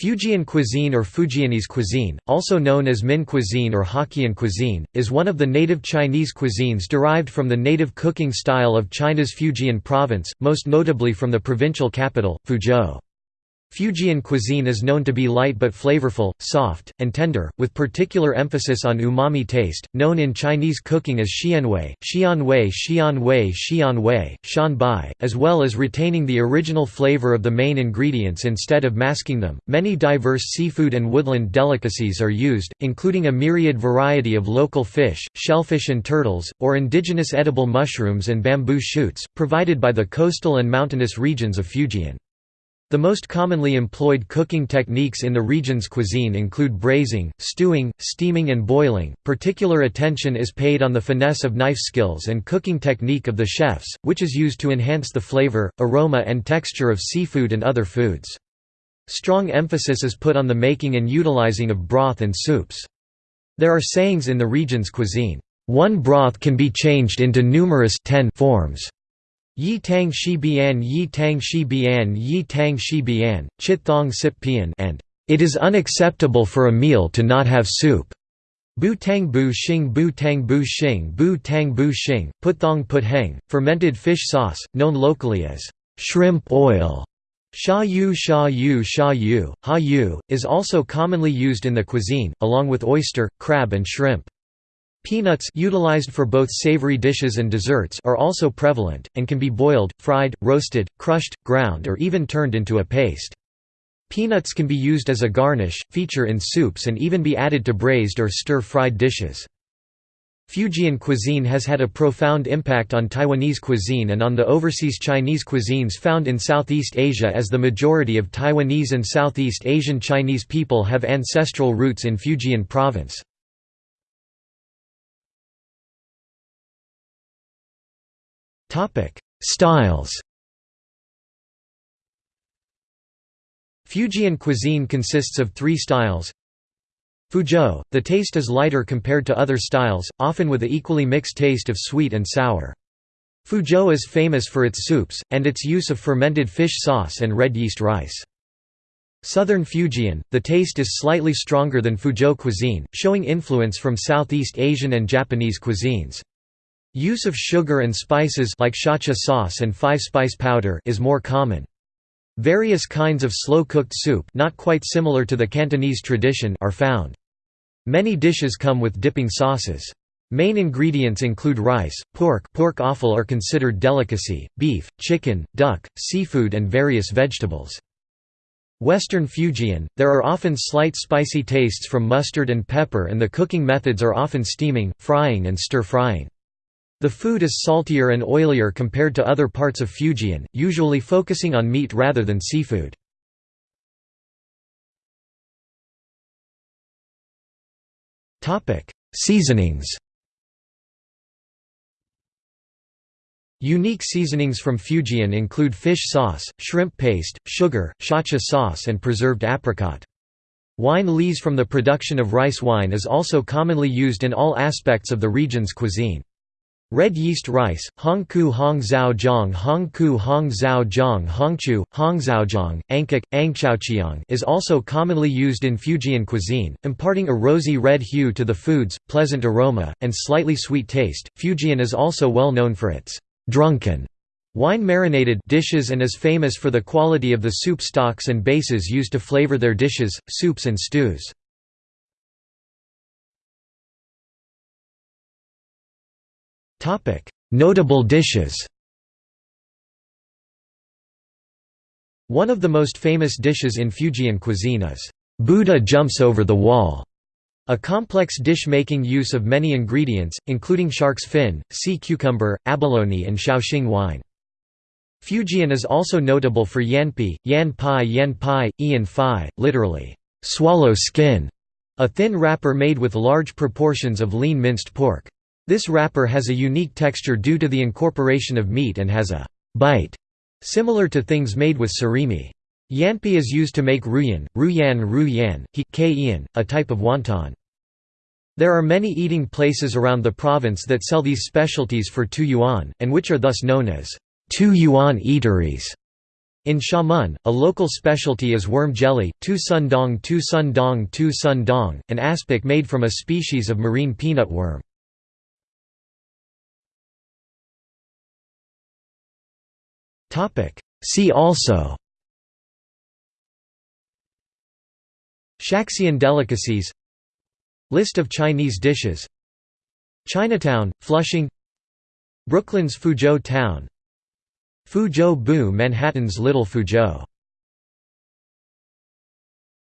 Fujian cuisine or Fujianese cuisine, also known as Min cuisine or Hokkien cuisine, is one of the native Chinese cuisines derived from the native cooking style of China's Fujian province, most notably from the provincial capital, Fuzhou. Fujian cuisine is known to be light but flavorful, soft, and tender, with particular emphasis on umami taste, known in Chinese cooking as xianwei, xianwei xianwei xianwei, shanbai, as well as retaining the original flavor of the main ingredients instead of masking them. Many diverse seafood and woodland delicacies are used, including a myriad variety of local fish, shellfish and turtles, or indigenous edible mushrooms and bamboo shoots, provided by the coastal and mountainous regions of Fujian. The most commonly employed cooking techniques in the region's cuisine include braising, stewing, steaming and boiling. Particular attention is paid on the finesse of knife skills and cooking technique of the chefs, which is used to enhance the flavor, aroma and texture of seafood and other foods. Strong emphasis is put on the making and utilizing of broth and soups. There are sayings in the region's cuisine, "One broth can be changed into numerous 10 forms." Yi Tang Shi Bian Yi Tang Shi Bian Yi Tang Shi Bian, Chit Thong Sip Pian and It is unacceptable for a meal to not have soup. Bu Tang Bu Xing Bu Tang Bu Xing Bu Tang Bu Xing, Put Thong Put Heng, fermented fish sauce, known locally as shrimp oil. Sha yu sha yu sha yu, ha yu, is also commonly used in the cuisine, along with oyster, crab and shrimp. Peanuts utilized for both savory dishes and desserts are also prevalent, and can be boiled, fried, roasted, crushed, ground or even turned into a paste. Peanuts can be used as a garnish, feature in soups and even be added to braised or stir-fried dishes. Fujian cuisine has had a profound impact on Taiwanese cuisine and on the overseas Chinese cuisines found in Southeast Asia as the majority of Taiwanese and Southeast Asian Chinese people have ancestral roots in Fujian province. Topic: Styles. Fujian cuisine consists of three styles. Fuzhou, the taste is lighter compared to other styles, often with a equally mixed taste of sweet and sour. Fuzhou is famous for its soups, and its use of fermented fish sauce and red yeast rice. Southern Fujian, the taste is slightly stronger than Fuzhou cuisine, showing influence from Southeast Asian and Japanese cuisines. Use of sugar and spices like shacha sauce and five-spice powder is more common. Various kinds of slow-cooked soup not quite similar to the Cantonese tradition are found. Many dishes come with dipping sauces. Main ingredients include rice, pork pork offal are considered delicacy, beef, chicken, duck, seafood and various vegetables. Western Fujian, there are often slight spicy tastes from mustard and pepper and the cooking methods are often steaming, frying and stir-frying. The food is saltier and oilier compared to other parts of Fujian, usually focusing on meat rather than seafood. Seasonings Unique seasonings from Fujian include fish sauce, shrimp paste, sugar, shacha sauce and preserved apricot. Wine lees from the production of rice wine is also commonly used in all aspects of the region's cuisine. Red yeast rice, Hongku Hong Zhao Jiang Hongku Hong Zhao Jiang Hongchu, Hongzhaojiang, Angkok, Angchaoqiang is also commonly used in Fujian cuisine, imparting a rosy red hue to the foods, pleasant aroma, and slightly sweet taste. Fujian is also well known for its drunken wine marinated dishes and is famous for the quality of the soup stocks and bases used to flavor their dishes, soups and stews. Notable dishes One of the most famous dishes in Fujian cuisine is Buddha jumps over the wall, a complex dish making use of many ingredients, including shark's fin, sea cucumber, abalone and Shaoxing wine. Fujian is also notable for yanpi, yan pai yan pai, ian literally, swallow skin, a thin wrapper made with large proportions of lean minced pork. This wrapper has a unique texture due to the incorporation of meat and has a bite similar to things made with surimi. Yanpi is used to make ruyan, ruyan ruyan, he, a type of wonton. There are many eating places around the province that sell these specialties for 2 yuan, and which are thus known as 2 yuan eateries. In Xiamen, a local specialty is worm jelly, tu sun dong tu sun dong tu sun dong, an aspic made from a species of marine peanut worm. See also. Shaxian delicacies. List of Chinese dishes. Chinatown, Flushing. Brooklyn's Fuzhou Town. Fuzhou Bu Manhattan's Little Fuzhou